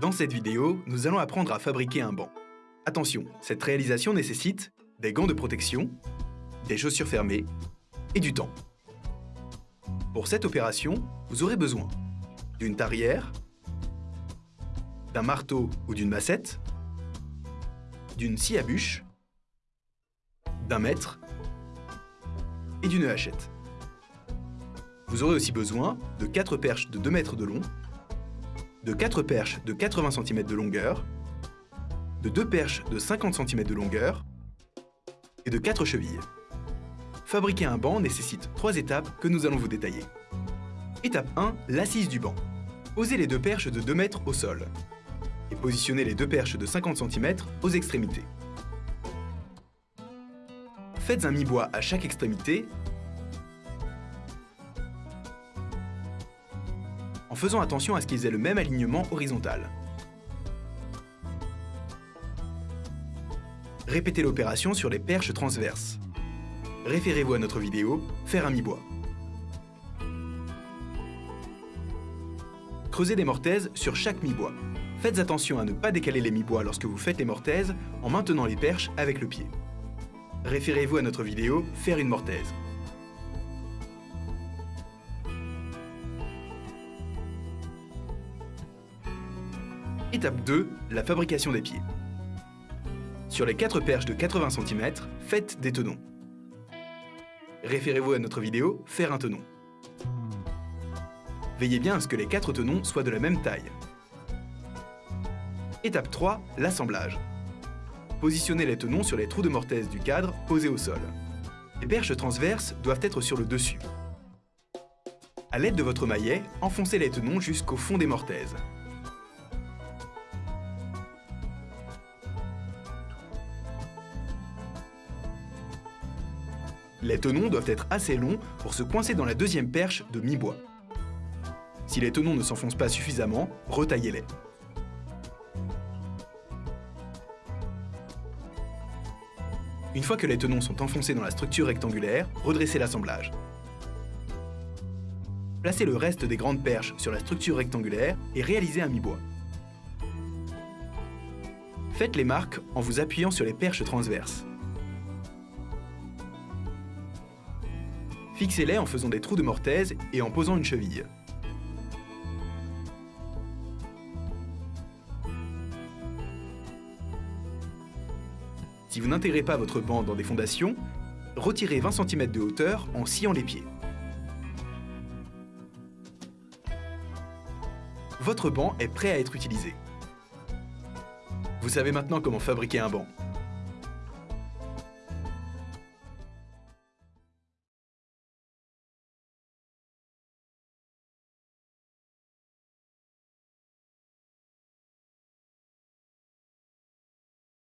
Dans cette vidéo, nous allons apprendre à fabriquer un banc. Attention, cette réalisation nécessite des gants de protection, des chaussures fermées et du temps. Pour cette opération, vous aurez besoin d'une tarière, d'un marteau ou d'une massette, d'une scie à bûche, d'un mètre et d'une hachette. Vous aurez aussi besoin de 4 perches de 2 mètres de long, de 4 perches de 80 cm de longueur, de 2 perches de 50 cm de longueur et de 4 chevilles. Fabriquer un banc nécessite 3 étapes que nous allons vous détailler. Étape 1, l'assise du banc. Posez les deux perches de 2 mètres au sol et positionnez les deux perches de 50 cm aux extrémités. Faites un mi-bois à chaque extrémité faisant attention à ce qu'ils aient le même alignement horizontal. Répétez l'opération sur les perches transverses. Référez-vous à notre vidéo « Faire un mi-bois ». Creusez des mortaises sur chaque mi-bois. Faites attention à ne pas décaler les mi-bois lorsque vous faites les mortaises en maintenant les perches avec le pied. Référez-vous à notre vidéo « Faire une mortaise ». Étape 2, la fabrication des pieds. Sur les 4 perches de 80 cm, faites des tenons. Référez-vous à notre vidéo « Faire un tenon ». Veillez bien à ce que les 4 tenons soient de la même taille. Étape 3, l'assemblage. Positionnez les tenons sur les trous de mortaise du cadre posés au sol. Les perches transverses doivent être sur le dessus. A l'aide de votre maillet, enfoncez les tenons jusqu'au fond des mortaises. Les tenons doivent être assez longs pour se coincer dans la deuxième perche de mi-bois. Si les tenons ne s'enfoncent pas suffisamment, retaillez-les. Une fois que les tenons sont enfoncés dans la structure rectangulaire, redressez l'assemblage. Placez le reste des grandes perches sur la structure rectangulaire et réalisez un mi-bois. Faites les marques en vous appuyant sur les perches transverses. Fixez-les en faisant des trous de mortaise et en posant une cheville. Si vous n'intégrez pas votre banc dans des fondations, retirez 20 cm de hauteur en sciant les pieds. Votre banc est prêt à être utilisé. Vous savez maintenant comment fabriquer un banc.